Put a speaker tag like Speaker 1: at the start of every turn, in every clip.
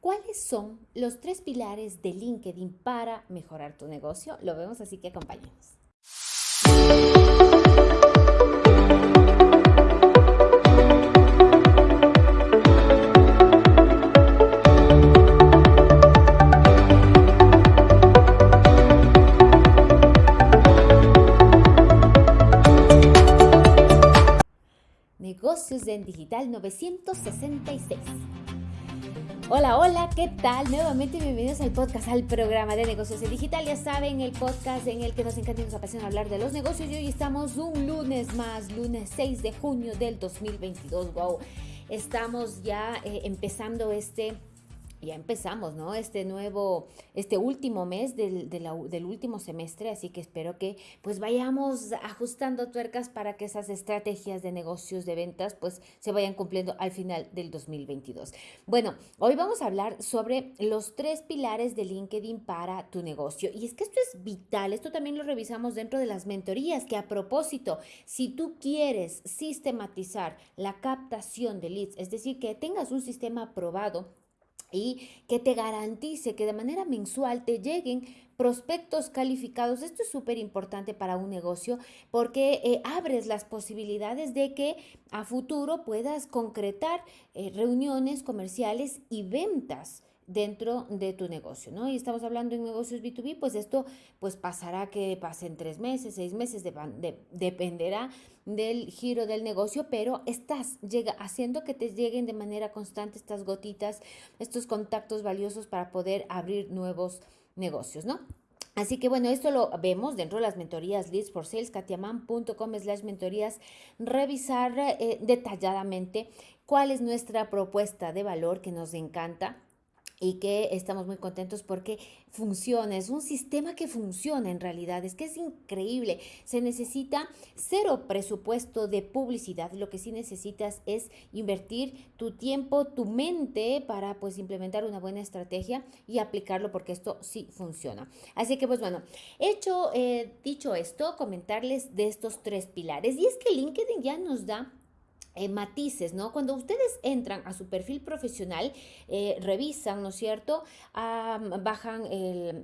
Speaker 1: ¿Cuáles son los tres pilares de LinkedIn para mejorar tu negocio? Lo vemos, así que acompáñenos. Negocios en Digital 966. Hola, hola, ¿qué tal? Nuevamente bienvenidos al podcast, al programa de negocios en digital. Ya saben, el podcast en el que nos encanta y nos apasiona hablar de los negocios. Y hoy estamos un lunes más, lunes 6 de junio del 2022. Wow, estamos ya eh, empezando este ya empezamos, ¿no? Este nuevo, este último mes del, último semestre, así que espero que pues vayamos ajustando tuercas para que esas estrategias de negocios, de ventas, pues se vayan cumpliendo al final del 2022. Bueno, hoy vamos a hablar sobre los tres pilares de LinkedIn para tu negocio. Y es que esto es vital, esto también lo revisamos dentro de las mentorías, que a propósito, si tú quieres sistematizar la captación de leads, es decir, que tengas un sistema probado, y que te garantice que de manera mensual te lleguen prospectos calificados. Esto es súper importante para un negocio porque eh, abres las posibilidades de que a futuro puedas concretar eh, reuniones comerciales y ventas dentro de tu negocio, ¿no? Y estamos hablando en negocios B2B, pues esto pues pasará que pasen tres meses, seis meses, dependerá del giro del negocio, pero estás llega, haciendo que te lleguen de manera constante estas gotitas, estos contactos valiosos para poder abrir nuevos negocios, ¿no? Así que bueno, esto lo vemos dentro de las mentorías Leads for Sales, katiaman.com slash mentorías, revisar eh, detalladamente cuál es nuestra propuesta de valor que nos encanta y que estamos muy contentos porque funciona, es un sistema que funciona en realidad, es que es increíble, se necesita cero presupuesto de publicidad, lo que sí necesitas es invertir tu tiempo, tu mente para pues implementar una buena estrategia y aplicarlo porque esto sí funciona. Así que pues bueno, hecho, eh, dicho esto, comentarles de estos tres pilares y es que LinkedIn ya nos da eh, matices, ¿no? Cuando ustedes entran a su perfil profesional, eh, revisan, ¿no es cierto? bajan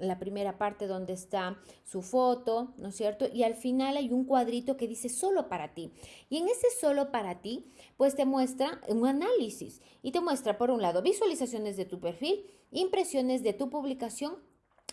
Speaker 1: la primera parte donde está su foto, ¿no es cierto? Y al final hay un cuadrito que dice solo para ti. Y en ese solo para ti, pues te muestra un análisis y te muestra, por un lado, visualizaciones de tu perfil, impresiones de tu publicación,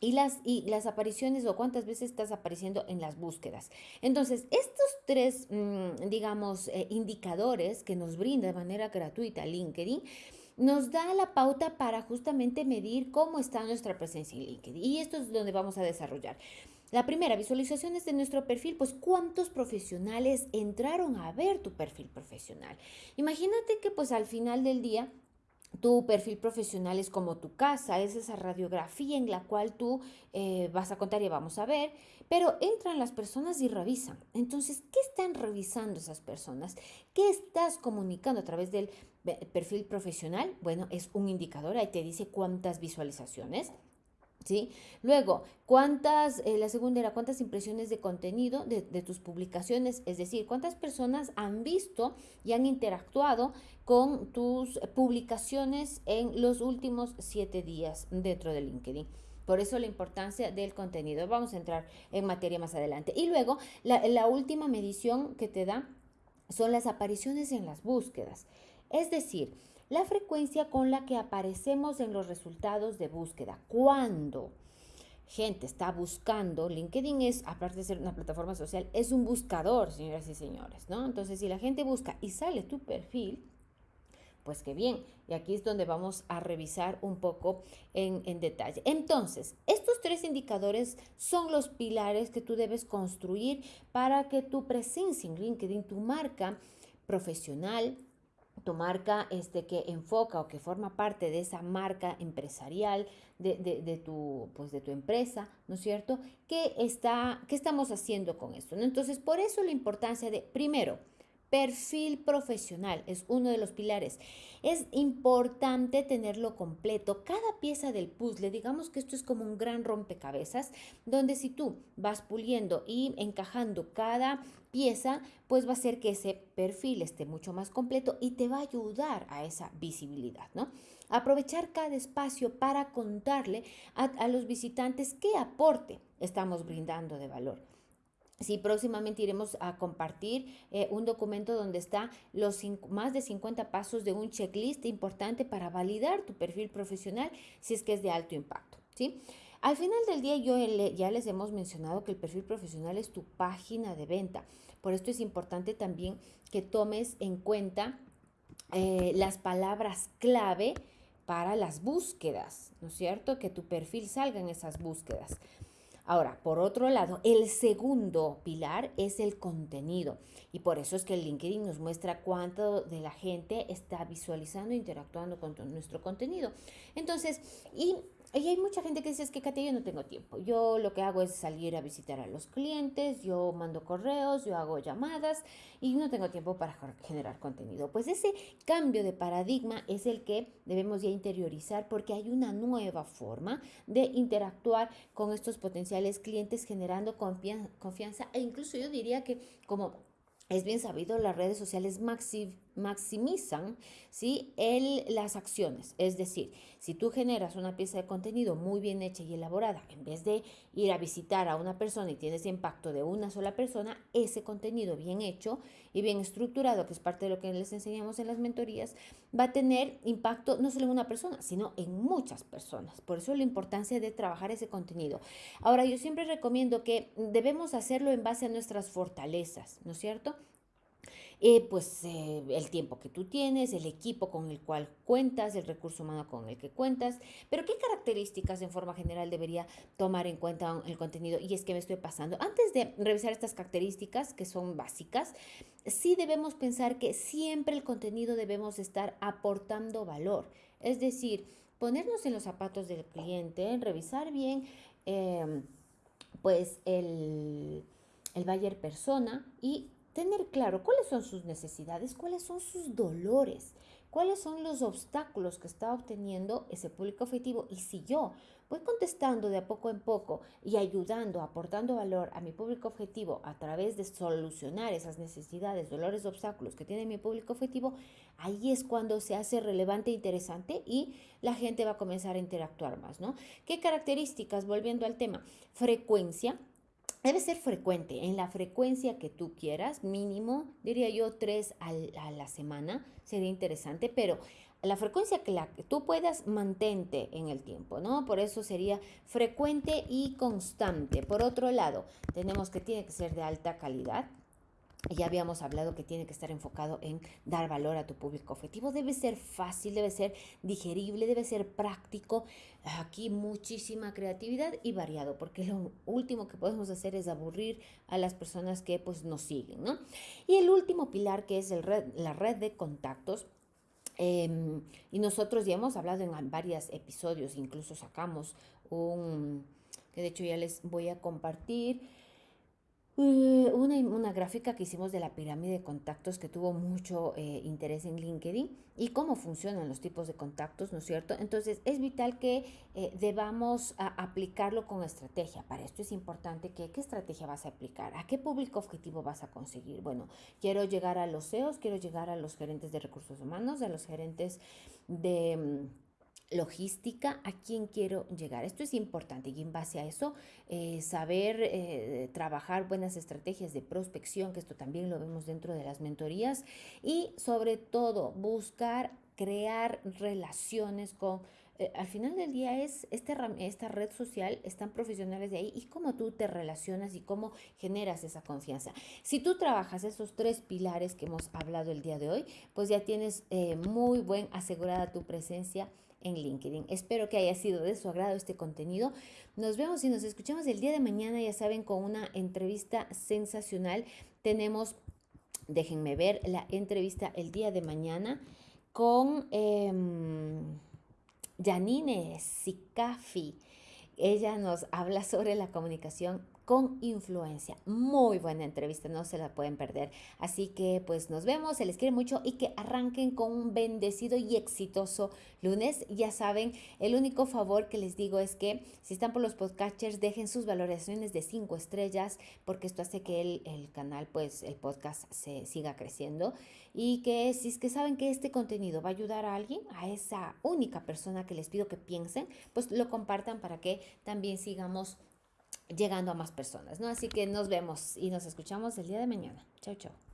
Speaker 1: y las, y las apariciones o cuántas veces estás apareciendo en las búsquedas. Entonces, estos tres, mm, digamos, eh, indicadores que nos brinda de manera gratuita LinkedIn, nos da la pauta para justamente medir cómo está nuestra presencia en LinkedIn. Y esto es donde vamos a desarrollar. La primera, visualizaciones de nuestro perfil, pues cuántos profesionales entraron a ver tu perfil profesional. Imagínate que pues al final del día tu perfil profesional es como tu casa, es esa radiografía en la cual tú eh, vas a contar y vamos a ver, pero entran las personas y revisan. Entonces, ¿qué están revisando esas personas? ¿Qué estás comunicando a través del perfil profesional? Bueno, es un indicador, ahí te dice cuántas visualizaciones, ¿Sí? Luego, ¿cuántas, eh, la segunda era cuántas impresiones de contenido de, tus publicaciones? Es decir, ¿cuántas personas han visto y han interactuado con tus publicaciones en los últimos siete días dentro de LinkedIn? Por eso la importancia del contenido. Vamos a entrar en materia más adelante. Y luego, la, la última medición que te da son las apariciones en las búsquedas. Es decir, la frecuencia con la que aparecemos en los resultados de búsqueda. Cuando gente está buscando, LinkedIn es, aparte de ser una plataforma social, es un buscador, señoras y señores, ¿no? Entonces, si la gente busca y sale tu perfil, pues qué bien. Y aquí es donde vamos a revisar un poco en, en, detalle. Entonces, estos tres indicadores son los pilares que tú debes construir para que tu presencia en LinkedIn, tu marca profesional, tu marca este, que enfoca o que forma parte de esa marca empresarial de, de, tu, pues de tu empresa, ¿no es cierto? ¿Qué, está, ¿Qué estamos haciendo con esto? Entonces, por eso la importancia de, primero, Perfil profesional es uno de los pilares. Es importante tenerlo completo. Cada pieza del puzzle, digamos que esto es como un gran rompecabezas, donde si tú vas puliendo y encajando cada pieza, pues va a hacer que ese perfil esté mucho más completo y te va a ayudar a esa visibilidad, ¿no? Aprovechar cada espacio para contarle a, los visitantes qué aporte estamos brindando de valor. Sí, próximamente iremos a compartir eh, un documento donde está los más de 50 pasos de un checklist importante para validar tu perfil profesional si es que es de alto impacto. ¿sí? Al final del día yo ya les hemos mencionado que el perfil profesional es tu página de venta. Por esto es importante también que tomes en cuenta eh, las palabras clave para las búsquedas, ¿no es cierto? Que tu perfil salga en esas búsquedas. Ahora, por otro lado, el segundo pilar es el contenido. Y por eso es que el LinkedIn nos muestra cuánto de la gente está visualizando, interactuando con nuestro contenido. Entonces, y y hay mucha gente que dice, es que Katia, yo no tengo tiempo. Yo lo que hago es salir a visitar a los clientes, yo mando correos, yo hago llamadas y no tengo tiempo para generar contenido. Pues ese cambio de paradigma es el que debemos ya interiorizar porque hay una nueva forma de interactuar con estos potenciales clientes generando confianza e incluso yo diría que como es bien sabido, las redes sociales maximizan ¿sí? El, las acciones. Es decir, si tú generas una pieza de contenido muy bien hecha y elaborada, en vez de ir a visitar a una persona y tienes impacto de una sola persona, ese contenido bien hecho y bien estructurado, que es parte de lo que les enseñamos en las mentorías, va a tener impacto no solo en una persona, sino en muchas personas. Por eso la importancia de trabajar ese contenido. Ahora, yo siempre recomiendo que debemos hacerlo en base a nuestras fortalezas, ¿no es cierto? Eh, pues eh, el tiempo que tú tienes, el equipo con el cual cuentas, el recurso humano con el que cuentas, pero qué características en forma general debería tomar en cuenta el contenido. Y es que me estoy pasando. Antes de revisar estas características que son básicas, sí debemos pensar que siempre el contenido debemos estar aportando valor. Es decir, ponernos en los zapatos del cliente, revisar bien em, pues el, el buyer persona y tener claro cuáles son sus necesidades, cuáles son sus dolores, cuáles son los obstáculos que está obteniendo ese público objetivo. Y si yo voy contestando de a poco en poco y ayudando, aportando valor a mi público objetivo a través de solucionar esas necesidades, dolores, obstáculos que tiene mi público objetivo, ahí es cuando se hace relevante e interesante y la gente va a comenzar a interactuar más, ¿no? ¿Qué características? Volviendo al tema, frecuencia, Debe ser frecuente, en la frecuencia que tú quieras, mínimo, diría yo, tres a la semana, sería interesante, pero la frecuencia que, la, que tú puedas, mantente en el tiempo, ¿no? Por eso sería frecuente y constante. Por otro lado, tenemos que tiene que ser de alta calidad, ya habíamos hablado que tiene que estar enfocado en dar valor a tu público objetivo. Debe ser fácil, debe ser digerible, debe ser práctico. Aquí muchísima creatividad y variado, porque lo último que podemos hacer es aburrir a las personas que pues nos siguen, ¿no? Y el último pilar que es el la red de contactos. Em, y nosotros ya hemos hablado en varios episodios, incluso sacamos un, que de hecho ya les voy a compartir una, una, gráfica que hicimos de la pirámide de contactos que tuvo mucho eh, interés en LinkedIn y cómo funcionan los tipos de contactos, ¿no es cierto? Entonces es vital que eh, debamos aplicarlo con estrategia. Para esto es importante que qué estrategia vas a aplicar, a qué público objetivo vas a conseguir. Bueno, quiero llegar a los CEOs, quiero llegar a los gerentes de recursos humanos, a los gerentes de mm, logística, a quién quiero llegar. Esto es importante y en base a eso eh, saber eh, trabajar buenas estrategias de prospección, que esto también lo vemos dentro de las mentorías, y sobre todo buscar crear relaciones con eh, al final del día es este, esta red social, están profesionales de ahí y cómo tú te relacionas y cómo generas esa confianza. Si tú trabajas esos tres pilares que hemos hablado el día de hoy, pues ya tienes muy buen asegurada tu presencia en LinkedIn. Espero que haya sido de su agrado este contenido. Nos vemos y nos escuchamos el día de mañana, ya saben, con una entrevista sensacional. Tenemos, déjenme ver, la entrevista el día de mañana con Janine Sicafi. Ella nos habla sobre la comunicación con influencia. Muy buena entrevista, no se la pueden perder. Así que pues nos vemos, se les quiere mucho y que arranquen con un bendecido y exitoso lunes. Ya saben, el único favor que les digo es que si están por los podcasters, dejen sus valoraciones de cinco estrellas porque esto hace que el, el canal, pues el podcast se siga creciendo y que si es que saben que este contenido va a ayudar a alguien, a esa única persona que les pido que piensen, pues lo compartan para que también sigamos llegando a más personas, ¿no? Así que nos vemos y nos escuchamos el día de mañana. Chao, chao.